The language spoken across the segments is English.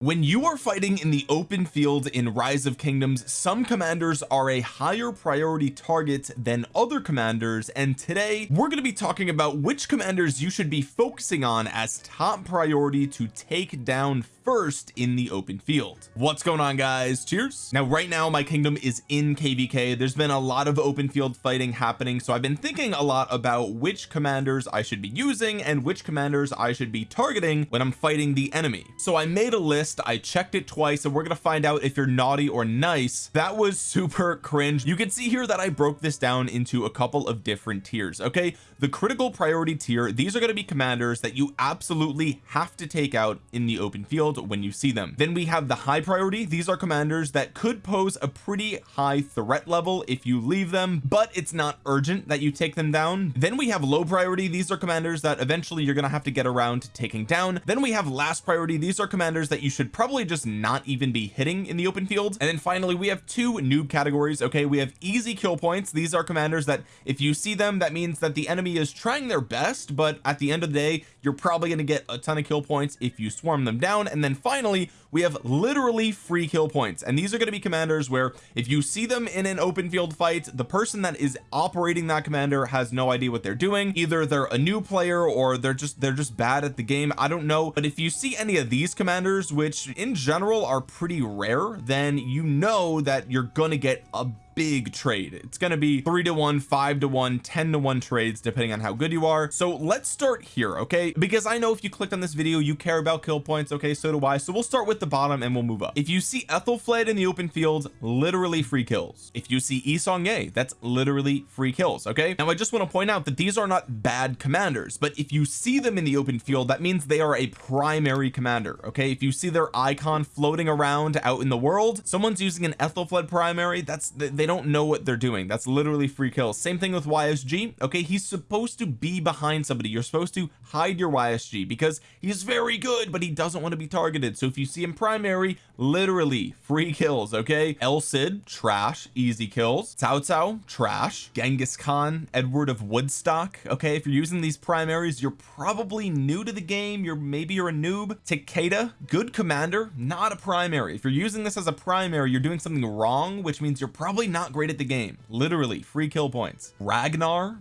when you are fighting in the open field in rise of kingdoms some commanders are a higher priority target than other commanders and today we're going to be talking about which commanders you should be focusing on as top priority to take down first in the open field. What's going on guys? Cheers. Now right now my kingdom is in kvk there's been a lot of open field fighting happening so I've been thinking a lot about which commanders I should be using and which commanders I should be targeting when I'm fighting the enemy. So I made a list I checked it twice and we're gonna find out if you're naughty or nice. That was super cringe. You can see here that I broke this down into a couple of different tiers okay? The critical priority tier these are going to be commanders that you absolutely have to take out in the open field when you see them. Then we have the high priority. These are commanders that could pose a pretty high threat level if you leave them but it's not urgent that you take them down. Then we have low priority. These are commanders that eventually you're to have to get around to taking down. Then we have last priority. These are commanders that you should probably just not even be hitting in the open field. And then finally we have two noob categories okay? We have easy kill points. These are commanders that if you see them that means that the enemy is trying their best but at the end of the day you're probably going to get a ton of kill points if you swarm them down. And then finally we have literally free kill points. And these are going to be commanders where if you see them in an open field fight the person that is operating that commander has no idea what they're doing. Either they're a new player or they're just they're just bad at the game. I don't know. But if you see any of these commanders which in general are pretty rare then you know that you're gonna get a big trade. It's going to be three to one five to one 10 to one trades depending on how good you are. So let's start here okay? Because I know if you clicked on this video you care about kill points okay? So do I. So we'll start with the bottom and we'll move up. If you see Ethelflaed in the open field literally free kills. If you see Yi Seong-gye that's literally free kills okay? Now I just want to point out that these are not bad commanders but if you see them in the open field that means they are a primary commander okay? If you see their icon floating around out in the world someone's using an Ethelflaed primary that's they don't know what they're doing. That's literally free kills. Same thing with YSG okay he's supposed to be behind somebody. You're supposed to hide your YSG because he's very good but he doesn't want to be targeted. So if you see him primary literally free kills okay? El Cid trash easy kills. Cao Cao trash. Genghis Khan Edward of Woodstock okay? If you're using these primaries you're probably new to the game. You're maybe you're a noob. Takeda good commander not a primary. If you're using this as a primary you're doing something wrong which means you're probably not not great at the game. Literally free kill points. Ragnar?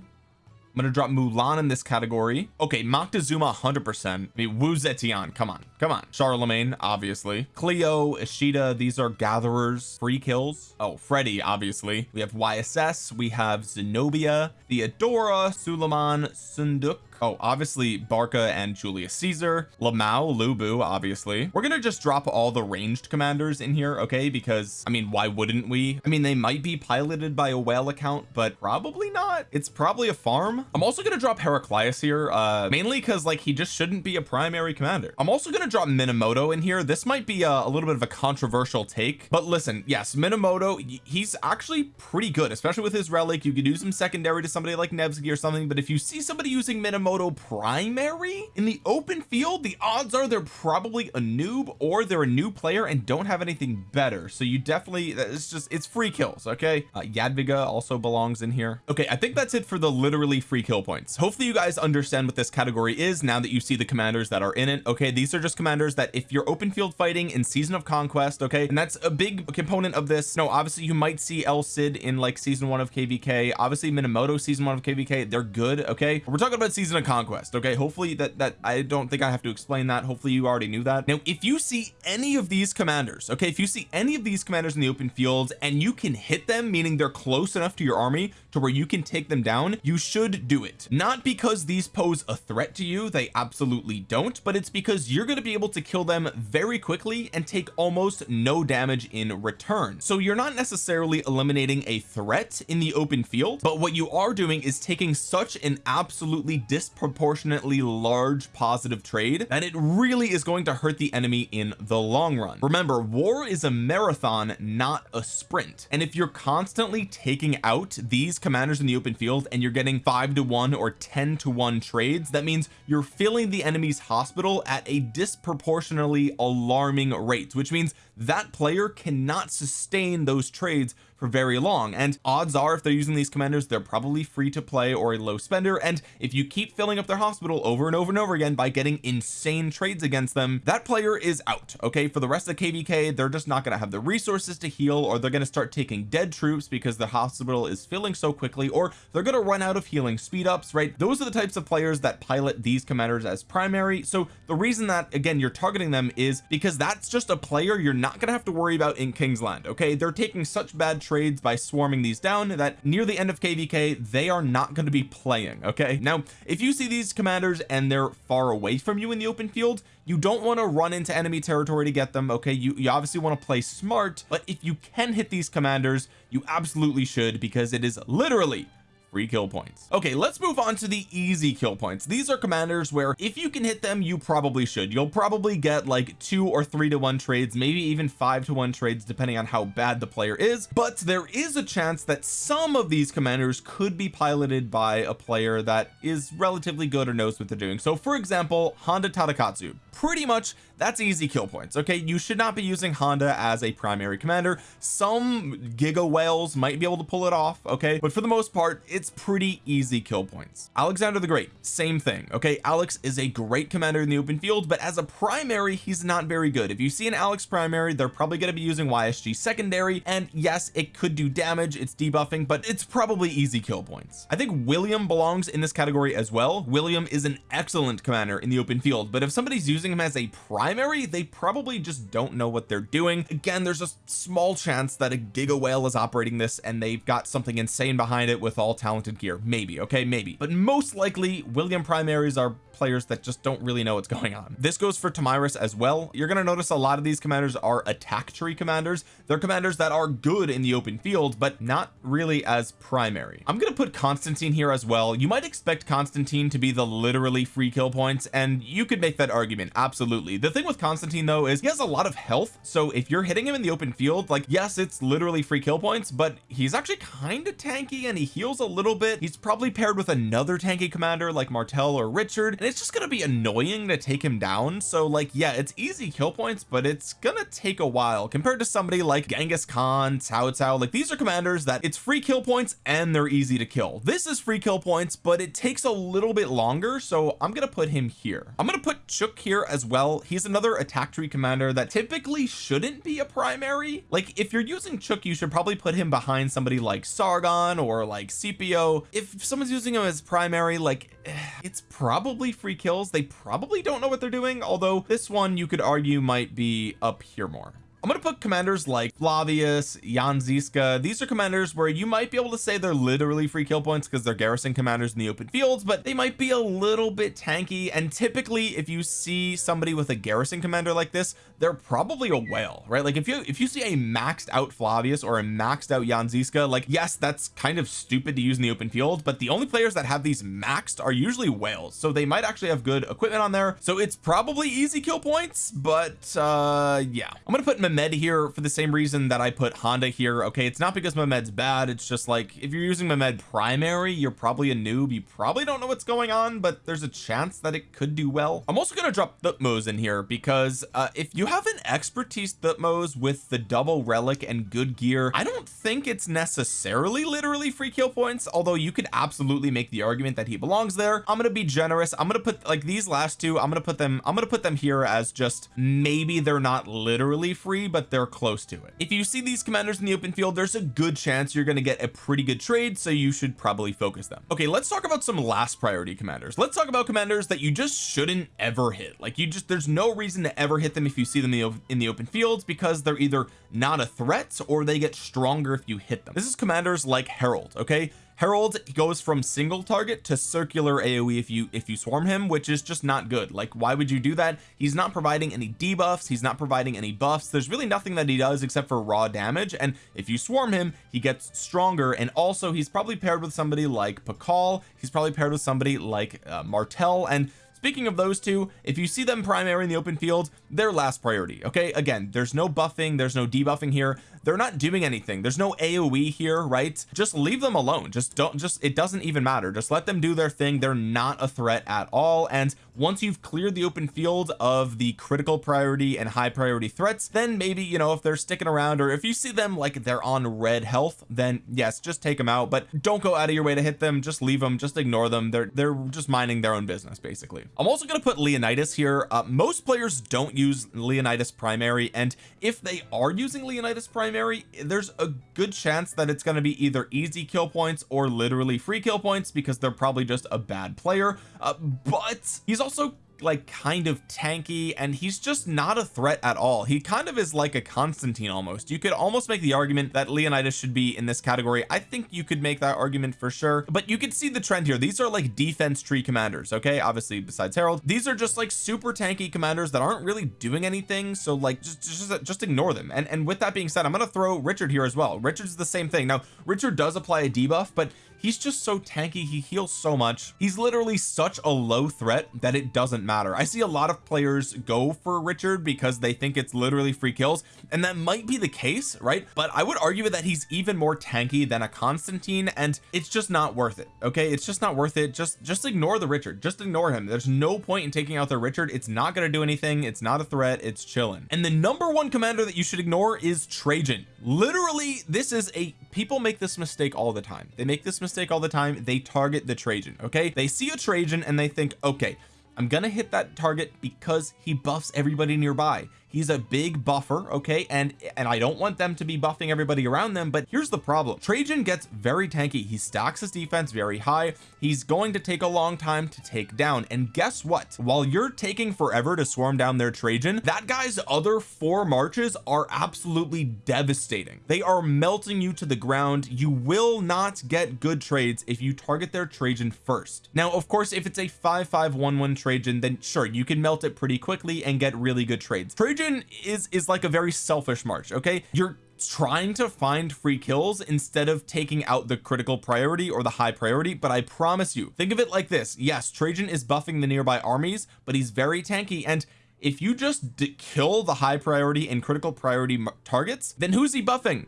I'm gonna drop Mulan in this category. Okay Moctezuma 100 percent. I mean Wu Zetian come on come on. Charlemagne obviously. Cleo Ishida these are gatherers. Free kills. Oh Freddy obviously. We have YSS we have Zenobia Theodora Suleiman Seondeok. Oh obviously Barca and Julius Caesar. Lamau Lu Bu obviously. We're gonna just drop all the ranged commanders in here okay? Because I mean why wouldn't we? I mean they might be piloted by a whale account but probably not. It's probably a farm. I'm also gonna drop Heraclius here uh mainly because like he just shouldn't be a primary commander. I'm also gonna drop Minamoto in here. This might be a, a little bit of a controversial take but listen yes Minamoto he's actually pretty good especially with his relic. You could use him secondary to somebody like Nevsky or something but if you see somebody using Minamoto primary in the open field the odds are they're probably a noob or they're a new player and don't have anything better. So you definitely it's just it's free kills okay? Uh, Jadwiga also belongs in here. Okay I think that's it for the literally free kill points. Hopefully you guys understand what this category is now that you see the commanders that are in it. Okay these are just commanders that if you're open field fighting in season of conquest okay and that's a big component of this. No obviously you might see El Cid in like season one of kvk obviously Minamoto season one of kvk they're good okay? We're talking about season of conquest okay? Hopefully that that I don't think I have to explain that. Hopefully you already knew that. Now if you see any of these commanders okay if you see any of these commanders in the open field and you can hit them meaning they're close enough to your army to where you can take them down you should do it. Not because these pose a threat to you they absolutely don't but it's because you're going to be able to kill them very quickly and take almost no damage in return. So you're not necessarily eliminating a threat in the open field but what you are doing is taking such an absolutely disproportionately large positive trade that it really is going to hurt the enemy in the long run. Remember war is a marathon not a sprint. And if you're constantly taking out these commanders in the open field and you're getting five to one or 10 to one trades that means you're filling the enemy's hospital at a disproportionately alarming rates which means that player cannot sustain those trades for very long and odds are if they're using these commanders they're probably free to play or a low spender and if you keep filling up their hospital over and over and over again by getting insane trades against them that player is out okay? For the rest of kvk they're just not going to have the resources to heal or they're going to start taking dead troops because the hospital is filling so quickly or they're going to run out of healing speed ups right? Those are the types of players that pilot these commanders as primary. So the reason that again you're targeting them is because that's just a player you're not going to have to worry about in Kingsland okay? They're taking such bad trades by swarming these down that near the end of kvk they are not going to be playing okay? Now if you see these commanders and they're far away from you in the open field you don't want to run into enemy territory to get them okay? You, you obviously want to play smart but if you can hit these commanders you absolutely should because it is literally free kill points. Okay let's move on to the easy kill points. These are commanders where if you can hit them you probably should. You'll probably get like two or three to one trades maybe even five to one trades depending on how bad the player is. But there is a chance that some of these commanders could be piloted by a player that is relatively good or knows what they're doing. So for example Honda Tadakatsu pretty much that's easy kill points okay? You should not be using Honda as a primary commander. Some giga whales might be able to pull it off okay? But for the most part it's pretty easy kill points. Alexander the Great same thing okay? Alex is a great commander in the open field but as a primary he's not very good. If you see an Alex primary they're probably going to be using YSG secondary and yes it could do damage it's debuffing but it's probably easy kill points. I think William belongs in this category as well. William is an excellent commander in the open field but if somebody's using him as a primary they probably just don't know what they're doing. Again there's a small chance that a giga whale is operating this and they've got something insane behind it with all talented gear. Maybe okay? Maybe. But most likely William primaries are players that just don't really know what's going on. This goes for Tomyris as well. You're going to notice a lot of these commanders are attack tree commanders. They're commanders that are good in the open field but not really as primary. I'm going to put Constantine here as well. You might expect Constantine to be the literally free kill points and you could make that argument absolutely. The thing with Constantine though is he has a lot of health so if you're hitting him in the open field like yes it's literally free kill points but he's actually kind of tanky and he heals a little bit. He's probably paired with another tanky commander like Martel or Richard and it's just gonna be annoying to take him down. So like yeah it's easy kill points but it's gonna take a while compared to somebody like Genghis Khan Cao Cao. Like these are commanders that it's free kill points and they're easy to kill. This is free kill points but it takes a little bit longer so I'm gonna put him here. I'm gonna put Chuuk here as well. He's another attack tree commander that typically shouldn't be a primary. Like if you're using Chuuk you should probably put him behind somebody like Sargon or like Scipio if someone's using him as primary like eh, it's probably free kills. They probably don't know what they're doing although this one you could argue might be up here more I'm to put commanders like Flavius Jan Zizka these are commanders where you might be able to say they're literally free kill points because they're garrison commanders in the open fields but they might be a little bit tanky. And typically if you see somebody with a garrison commander like this they're probably a whale right? Like if you if you see a maxed out Flavius or a maxed out Jan Zizka like yes that's kind of stupid to use in the open field but the only players that have these maxed are usually whales. So they might actually have good equipment on there. So it's probably easy kill points but uh yeah. I'm gonna put Mehmed here for the same reason that I put Honda here okay? It's not because Mehmed's bad it's just like if you're using Mehmed primary you're probably a noob. You probably don't know what's going on but there's a chance that it could do well. I'm also going to drop Thutmose in here because uh, if you have an expertise Thutmose with the double relic and good gear I don't think it's necessarily literally free kill points although you could absolutely make the argument that he belongs there. I'm gonna be generous. I'm gonna put like these last two I'm gonna put them I'm gonna put them here as just maybe they're not literally free but they're close to it. If you see these commanders in the open field there's a good chance you're going to get a pretty good trade so you should probably focus them. Okay let's talk about some last priority commanders. Let's talk about commanders that you just shouldn't ever hit. Like you just there's no reason to ever hit them if you see them in the, in the open fields because they're either not a threat or they get stronger if you hit them. This is commanders like Harald okay Harald goes from single target to circular AoE if you if you swarm him which is just not good. Like why would you do that? He's not providing any debuffs. He's not providing any buffs. There's really nothing that he does except for raw damage. And if you swarm him he gets stronger. And also he's probably paired with somebody like Pakal he's probably paired with somebody like uh, Martel and speaking of those two if you see them primary in the open field they're last priority okay? Again there's no buffing. There's no debuffing here they're not doing anything. There's no aoe here right? Just leave them alone. Just don't just it doesn't even matter. Just let them do their thing. They're not a threat at all. And once you've cleared the open field of the critical priority and high priority threats then maybe you know if they're sticking around or if you see them like they're on red health then yes just take them out. But don't go out of your way to hit them. Just leave them. Just ignore them. They're they're just minding their own business basically. I'm also going to put Leonidas here. Uh, most players don't use Leonidas primary. And if they are using Leonidas primary there's a good chance that it's going to be either easy kill points or literally free kill points because they're probably just a bad player. Uh, but he's also like kind of tanky and he's just not a threat at all. He kind of is like a Constantine almost. You could almost make the argument that Leonidas should be in this category. I think you could make that argument for sure but you can see the trend here. These are like defense tree commanders okay? Obviously besides Harald. These are just like super tanky commanders that aren't really doing anything so like just just, just ignore them. And and with that being said I'm gonna throw Richard here as well. Richard's the same thing. Now Richard does apply a debuff but he's just so tanky he heals so much. He's literally such a low threat that it doesn't matter. I see a lot of players go for Richard because they think it's literally free kills and that might be the case right? But I would argue that he's even more tanky than a Constantine and it's just not worth it okay? It's just not worth it. Just just ignore the Richard. Just ignore him. There's no point in taking out the Richard. It's not going to do anything. It's not a threat. It's chilling. And the number one commander that you should ignore is Trajan. Literally this is a people make this mistake all the time. They make this mistake all the time they target the Trajan okay? They see a Trajan and they think okay I'm gonna hit that target because he buffs everybody nearby he's a big buffer okay? And and I don't want them to be buffing everybody around them but here's the problem. Trajan gets very tanky. He stacks his defense very high. He's going to take a long time to take down. And guess what? While you're taking forever to swarm down their Trajan that guy's other four marches are absolutely devastating. They are melting you to the ground. You will not get good trades if you target their Trajan first. Now of course if it's a 5511 Trajan then sure you can melt it pretty quickly and get really good trades. Trajan Is is like a very selfish march okay? You're trying to find free kills instead of taking out the critical priority or the high priority but I promise you think of it like this. Yes Trajan is buffing the nearby armies but he's very tanky and if you just kill the high priority and critical priority targets then who's he buffing?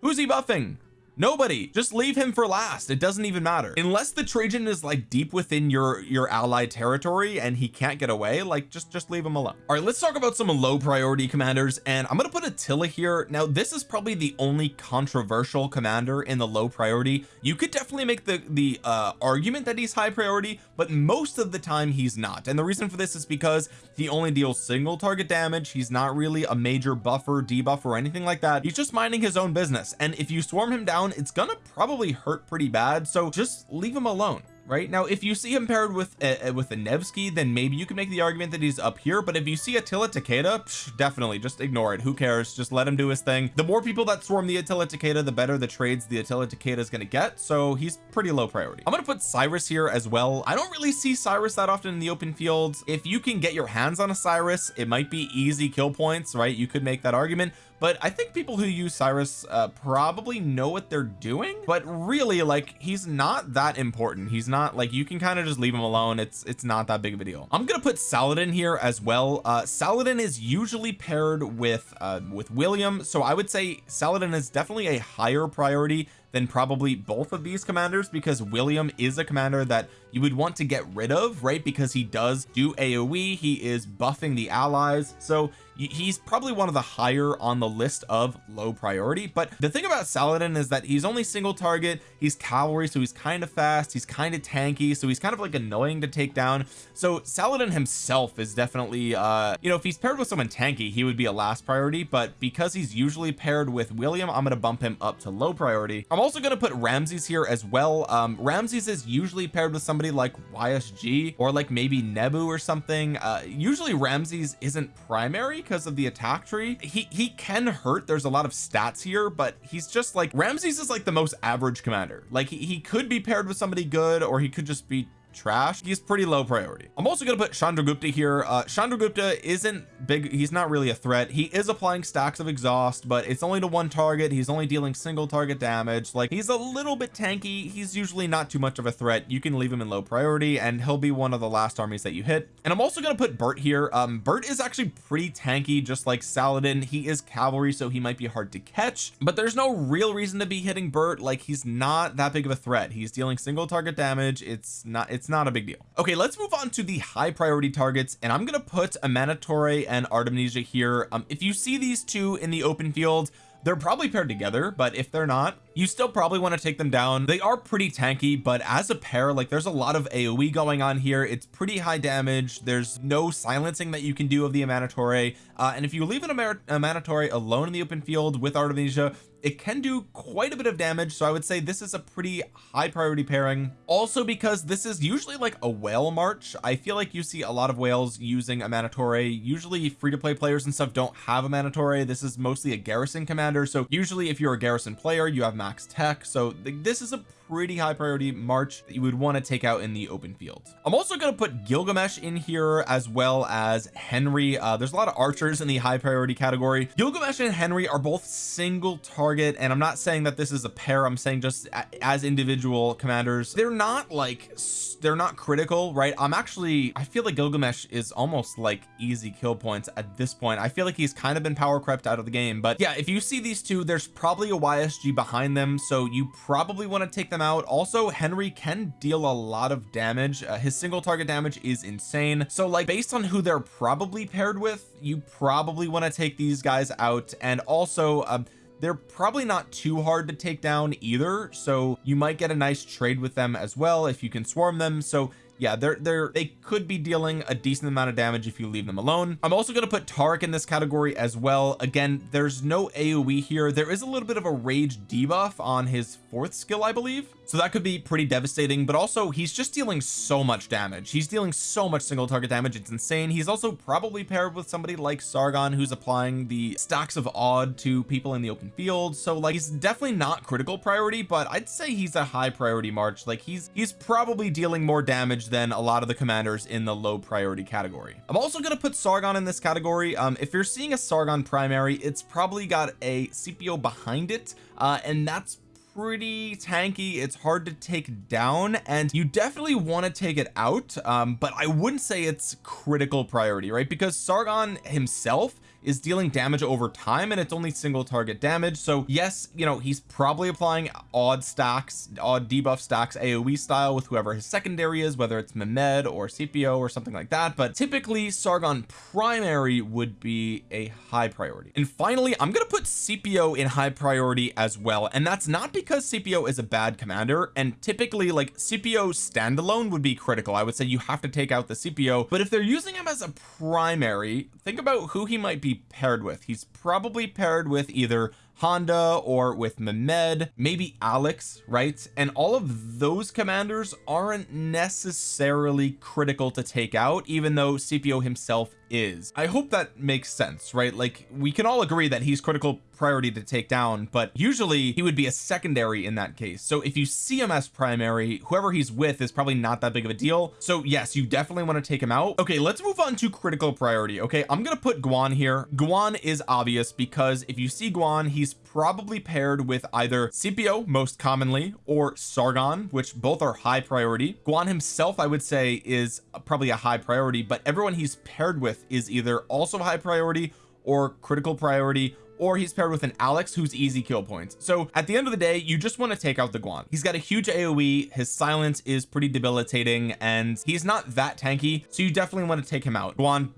Who's he buffing nobody. Just leave him for last. It doesn't even matter. Unless the Trajan is like deep within your your ally territory and he can't get away like just just leave him alone. All right let's talk about some low priority commanders and I'm gonna put Attila here. Now this is probably the only controversial commander in the low priority. You could definitely make the the uh argument that he's high priority but most of the time he's not. And the reason for this is because he only deals single target damage. He's not really a major buffer debuff or anything like that. He's just minding his own business. And if you swarm him down down it's gonna probably hurt pretty bad so just leave him alone right? Now if you see him paired with a, with a Nevsky then maybe you can make the argument that he's up here but if you see Attila Takeda psh, definitely just ignore it. Who cares? Just let him do his thing. The more people that swarm the Attila Takeda the better the trades the Attila Takeda is going to get so he's pretty low priority. I'm going to put Cyrus here as well. I don't really see Cyrus that often in the open fields if you can get your hands on a Cyrus it might be easy kill points right? You could make that argument but I think people who use Cyrus uh, probably know what they're doing. But really like he's not that important. He's not like you can kind of just leave him alone. It's it's not that big of a deal. I'm gonna put Saladin here as well. Uh Saladin is usually paired with uh with William. So I would say Saladin is definitely a higher priority than probably both of these commanders because William is a commander that you would want to get rid of right? Because he does do AoE he is buffing the allies so he's probably one of the higher on the list of low priority. But the thing about Saladin is that he's only single target he's cavalry so he's kind of fast he's kind of tanky so he's kind of like annoying to take down. So Saladin himself is definitely uh you know if he's paired with someone tanky he would be a last priority but because he's usually paired with William I'm going to bump him up to low priority. I'm also going to put Ramses here as well. Um Ramses is usually paired with somebody like YSG or like maybe Nebu or something. Uh usually Ramses isn't primary because of the attack tree. He he can hurt. There's a lot of stats here but he's just like Ramses is like the most average commander. Like he, he could be paired with somebody good or he could just be trash he's pretty low priority. I'm also gonna put Chandragupta here. Uh Chandragupta isn't big he's not really a threat. He is applying stacks of exhaust but it's only to one target. He's only dealing single target damage. Like he's a little bit tanky. He's usually not too much of a threat. You can leave him in low priority and he'll be one of the last armies that you hit. And I'm also gonna put Bert here. Um Bert is actually pretty tanky just like Saladin. He is cavalry so he might be hard to catch but there's no real reason to be hitting Bert. Like he's not that big of a threat. He's dealing single target damage. It's not it's not a big deal. Okay let's move on to the high priority targets and I'm gonna put Amanitore and Artemisia here. Um if you see these two in the open field they're probably paired together but if they're not you still probably want to take them down. They are pretty tanky but as a pair like there's a lot of AoE going on here. It's pretty high damage. There's no silencing that you can do of the Amanitore uh, and if you leave an Amanitore alone in the open field with Artemisia it can do quite a bit of damage. So I would say this is a pretty high priority pairing. Also because this is usually like a whale march I feel like you see a lot of whales using a Amanitore usually free-to-play players and stuff don't have a Amanitore this is mostly a garrison commander. So usually if you're a garrison player you have max tech. So th this is a pretty high priority march that you would want to take out in the open field. I'm also going to put Gilgamesh in here as well as Henry. Uh, there's a lot of archers in the high priority category. Gilgamesh and Henry are both single target and I'm not saying that this is a pair I'm saying just as individual commanders. They're not like they're not critical right? I'm actually I feel like Gilgamesh is almost like easy kill points at this point. I feel like he's kind of been power crept out of the game but yeah if you see these two there's probably a YSG behind them so you probably want to take them out. Also Henry can deal a lot of damage. Uh, his single target damage is insane. So like based on who they're probably paired with you probably want to take these guys out. And also um, they're probably not too hard to take down either. So you might get a nice trade with them as well if you can swarm them. So yeah they're they're they could be dealing a decent amount of damage if you leave them alone. I'm also going to put Tariq in this category as well. Again there's no AoE here. There is a little bit of a rage debuff on his fourth skill I believe. So that could be pretty devastating but also he's just dealing so much damage. He's dealing so much single target damage. It's insane. He's also probably paired with somebody like Sargon who's applying the stacks of odd to people in the open field. So like he's definitely not critical priority but I'd say he's a high priority march. Like he's he's probably dealing more damage than a lot of the commanders in the low priority category. I'm also going to put Sargon in this category. Um if you're seeing a Sargon primary it's probably got a Scipio behind it uh and that's pretty tanky. It's hard to take down and you definitely want to take it out um but I wouldn't say it's critical priority right? Because Sargon himself is dealing damage over time and it's only single target damage. So yes you know he's probably applying odd stacks odd debuff stacks AoE style with whoever his secondary is whether it's Mehmed or Scipio or something like that. But typically Sargon primary would be a high priority. And finally I'm gonna put Scipio in high priority as well. And that's not because Scipio is a bad commander. And typically like Scipio standalone would be critical. I would say you have to take out the Scipio but if they're using him as a primary think about who he might be paired with. He's probably paired with either Honda or with Mehmed maybe Alex right? And all of those commanders aren't necessarily critical to take out even though Scipio himself is. I hope that makes sense right? Like we can all agree that he's critical priority to take down but usually he would be a secondary in that case. So if you see him as primary whoever he's with is probably not that big of a deal. So yes you definitely want to take him out. Okay let's move on to critical priority okay? I'm gonna put Guan here. Guan is obvious because if you see Guan he's probably paired with either Scipio most commonly or Sargon which both are high priority. Guan himself I would say is probably a high priority but everyone he's paired with is either also high priority or critical priority or he's paired with an Alex who's easy kill points. So at the end of the day you just want to take out the Guan. He's got a huge AoE his silence is pretty debilitating and he's not that tanky so you definitely want to take him out. Guan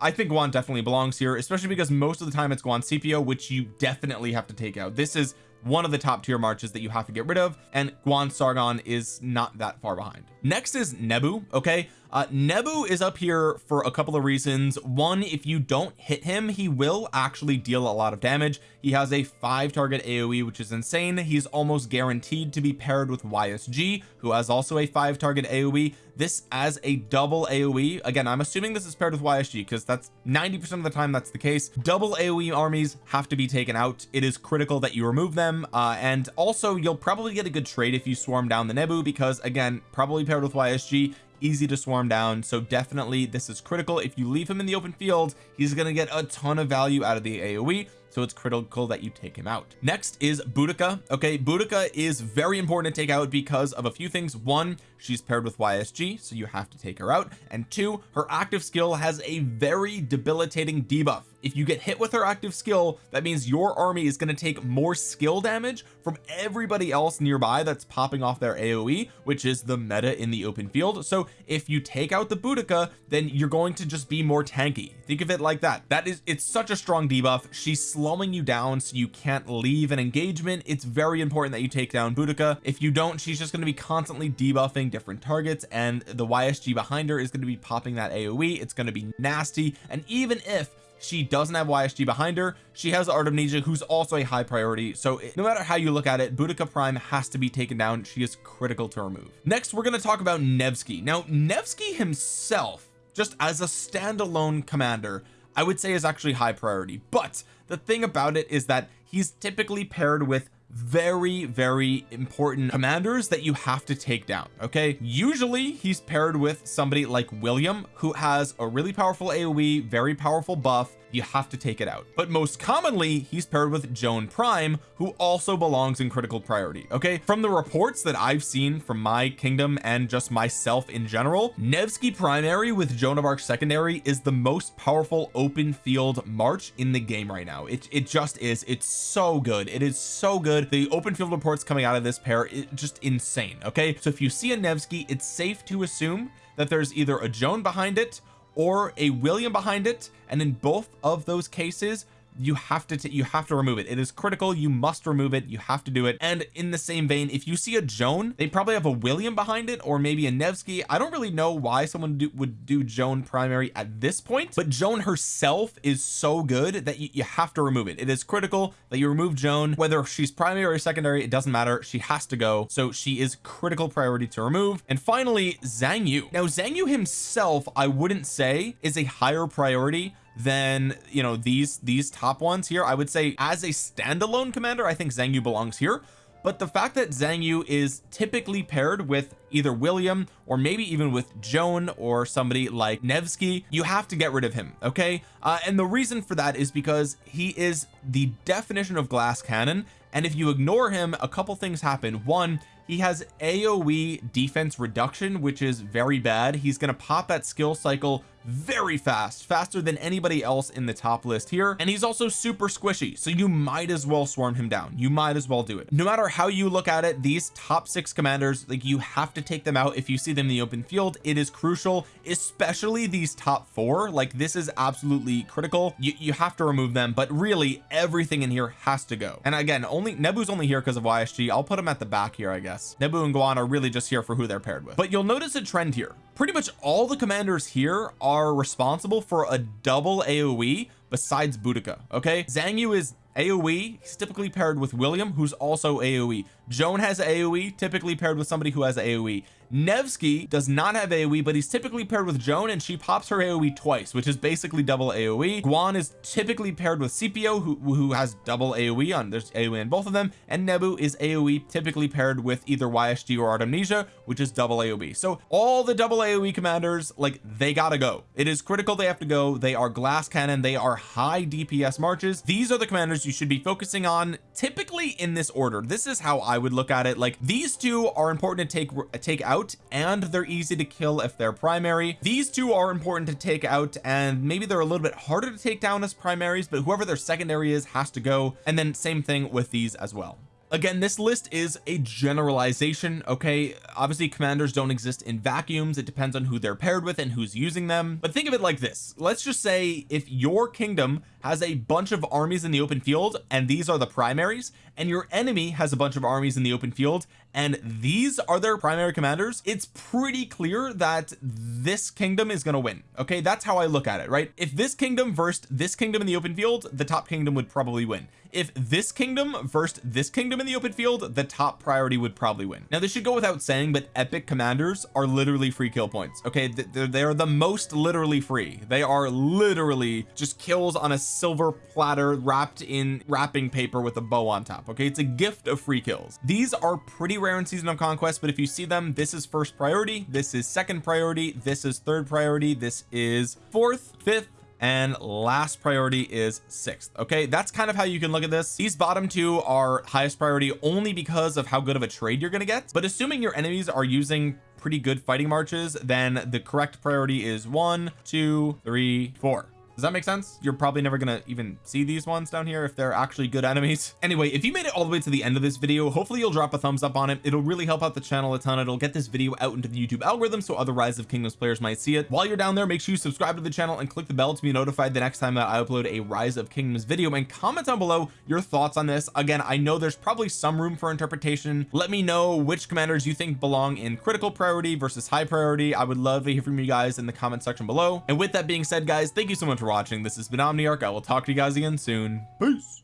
I think Guan definitely belongs here especially because most of the time it's Guan Scipio which you definitely have to take out. This is one of the top tier marches that you have to get rid of and Guan Sargon is not that far behind. Next is Nebu okay uh Nebu is up here for a couple of reasons. One if you don't hit him he will actually deal a lot of damage. He has a five target AoE which is insane. He's almost guaranteed to be paired with YSG who has also a five target AoE this as a double AoE again I'm assuming this is paired with YSG because that's 90 percent of the time that's the case. Double AoE armies have to be taken out. It is critical that you remove them uh, and also you'll probably get a good trade if you swarm down the Nebu because again probably paired with YSG easy to swarm down so definitely this is critical. If you leave him in the open field he's going to get a ton of value out of the AoE so it's critical that you take him out. Next is Boudica. Okay Boudica is very important to take out because of a few things. One she's paired with YSG so you have to take her out. And two her active skill has a very debilitating debuff if you get hit with her active skill that means your army is going to take more skill damage from everybody else nearby that's popping off their AoE which is the meta in the open field. So if you take out the Boudica then you're going to just be more tanky. Think of it like that. That is it's such a strong debuff. She's slowing you down so you can't leave an engagement. It's very important that you take down Boudica. If you don't she's just going to be constantly debuffing different targets and the YSG behind her is going to be popping that AoE it's going to be nasty. And even if she doesn't have YSG behind her. She has Artemisia who's also a high priority. So no matter how you look at it Boudica Prime has to be taken down. She is critical to remove next we're going to talk about Nevsky. Now Nevsky himself just as a standalone commander I would say is actually high priority. But the thing about it is that he's typically paired with very very important commanders that you have to take down okay? Usually he's paired with somebody like William who has a really powerful AoE very powerful buff you have to take it out. But most commonly he's paired with Joan Prime who also belongs in critical priority okay? From the reports that I've seen from my kingdom and just myself in general Nevsky primary with Joan of Arc secondary is the most powerful open field march in the game right now. It, it just is. It's so good. It is so good. The open field reports coming out of this pair it just insane okay? So if you see a Nevsky it's safe to assume that there's either a Joan behind it or a William behind it and in both of those cases you have to you have to remove it. It is critical. You must remove it. You have to do it. And in the same vein if you see a Joan they probably have a William behind it or maybe a Nevsky. I don't really know why someone do, would do Joan primary at this point but Joan herself is so good that you, you have to remove it. It is critical that you remove Joan. Whether she's primary or secondary it doesn't matter. She has to go. So she is critical priority to remove. And finally Zhang Yu. Now Zhang Yu himself I wouldn't say is a higher priority than you know these these top ones here I would say as a standalone commander I think Zhang Yu belongs here. But the fact that Zhang Yu is typically paired with either William or maybe even with Joan or somebody like Nevsky you have to get rid of him okay? Uh, and the reason for that is because he is the definition of glass cannon. And if you ignore him a couple things happen. One he has AoE defense reduction which is very bad. He's going to pop that skill cycle very fast faster than anybody else in the top list here. And he's also super squishy so you might as well swarm him down. You might as well do it. No matter how you look at it these top six commanders like you have to take them out if you see them in the open field. It is crucial especially these top four. Like this is absolutely critical. You, you have to remove them but really everything in here has to go. And again only Nebu's only here because of YSG I'll put him at the back here I guess. Nebu and Guan are really just here for who they're paired with. But you'll notice a trend here pretty much all the commanders here are responsible for a double AoE besides Boudica okay? Zhang Yu is AoE he's typically paired with William who's also AoE Joan has AoE typically paired with somebody who has AoE Nevsky does not have AoE but he's typically paired with Joan and she pops her AoE twice which is basically double AoE Guan is typically paired with Scipio who, who has double AoE on there's AoE in both of them and Nebu is AoE typically paired with either YSG or Artemisia which is double AoE so all the double AoE commanders like they gotta go. It is critical they have to go. They are glass cannon. They are high DPS marches. These are the commanders you should be focusing on typically in this order this is how I would look at it. Like these two are important to take take out and they're easy to kill if they're primary. These two are important to take out and maybe they're a little bit harder to take down as primaries but whoever their secondary is has to go. And then same thing with these as well again this list is a generalization okay? Obviously commanders don't exist in vacuums. It depends on who they're paired with and who's using them. But think of it like this. Let's just say if your kingdom has a bunch of armies in the open field and these are the primaries and your enemy has a bunch of armies in the open field and these are their primary commanders it's pretty clear that this kingdom is going to win okay? That's how I look at it right? If this kingdom versed this kingdom in the open field the top kingdom would probably win. If this kingdom versed this kingdom in the open field the top priority would probably win. Now this should go without saying but epic commanders are literally free kill points okay? They're, they're the most literally free. They are literally just kills on a silver platter wrapped in wrapping paper with a bow on top okay? It's a gift of free kills. These are pretty rare in season of conquest but if you see them this is first priority this is second priority this is third priority this is fourth fifth and last priority is sixth. Okay that's kind of how you can look at this. These bottom two are highest priority only because of how good of a trade you're going to get but assuming your enemies are using pretty good fighting marches then the correct priority is one two three four does that make sense? You're probably never gonna even see these ones down here if they're actually good enemies. Anyway if you made it all the way to the end of this video hopefully you'll drop a thumbs up on it. It'll really help out the channel a ton. It'll get this video out into the YouTube algorithm so other rise of kingdoms players might see it. While you're down there make sure you subscribe to the channel and click the bell to be notified the next time that I upload a rise of kingdoms video. And comment down below your thoughts on this. Again I know there's probably some room for interpretation. Let me know which commanders you think belong in critical priority versus high priority. I would love to hear from you guys in the comment section below. And with that being said guys thank you so much for watching. This has been Omniarch. I will talk to you guys again soon. Peace